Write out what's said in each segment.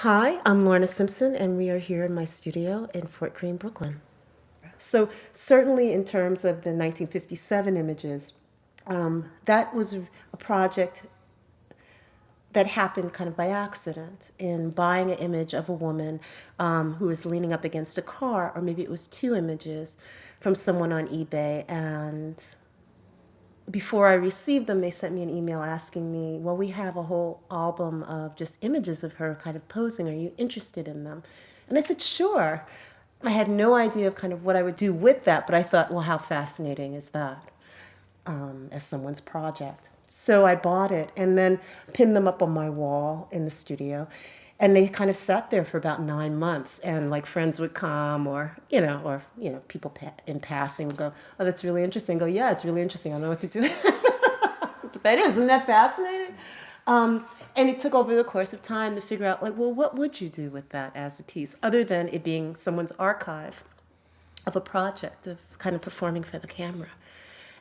Hi, I'm Lorna Simpson, and we are here in my studio in Fort Greene, Brooklyn. So, certainly in terms of the 1957 images, um, that was a project that happened kind of by accident in buying an image of a woman um, who was leaning up against a car, or maybe it was two images from someone on eBay, and before I received them, they sent me an email asking me, well, we have a whole album of just images of her kind of posing. Are you interested in them? And I said, sure. I had no idea of kind of what I would do with that, but I thought, well, how fascinating is that um, as someone's project? So I bought it and then pinned them up on my wall in the studio and they kind of sat there for about nine months and like friends would come or you know or you know people in passing would go oh that's really interesting. Go yeah it's really interesting. I don't know what to do. But that is isn't that fascinating? Um, and it took over the course of time to figure out like well what would you do with that as a piece other than it being someone's archive of a project of kind of performing for the camera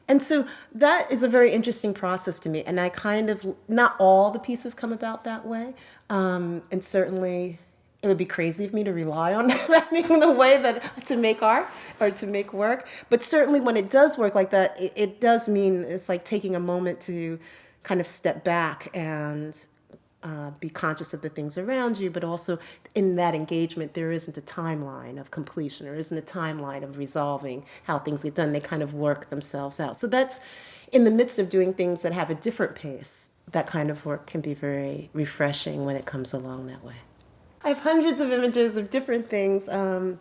and so that is a very interesting process to me. And I kind of, not all the pieces come about that way. Um, and certainly it would be crazy of me to rely on that being the way that to make art or to make work. But certainly when it does work like that, it, it does mean it's like taking a moment to kind of step back and uh, be conscious of the things around you, but also in that engagement, there isn't a timeline of completion or isn't a timeline of resolving how things get done. They kind of work themselves out. So that's in the midst of doing things that have a different pace, that kind of work can be very refreshing when it comes along that way. I have hundreds of images of different things. Um,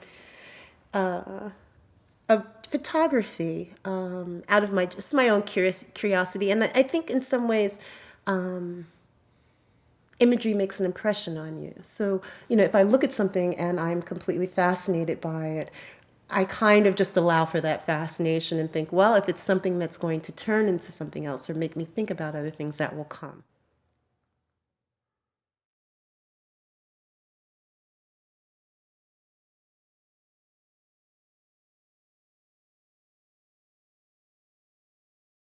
uh, of photography um, out of my just my own curious curiosity and I think in some ways um, imagery makes an impression on you. So, you know, if I look at something and I'm completely fascinated by it, I kind of just allow for that fascination and think, well, if it's something that's going to turn into something else or make me think about other things, that will come.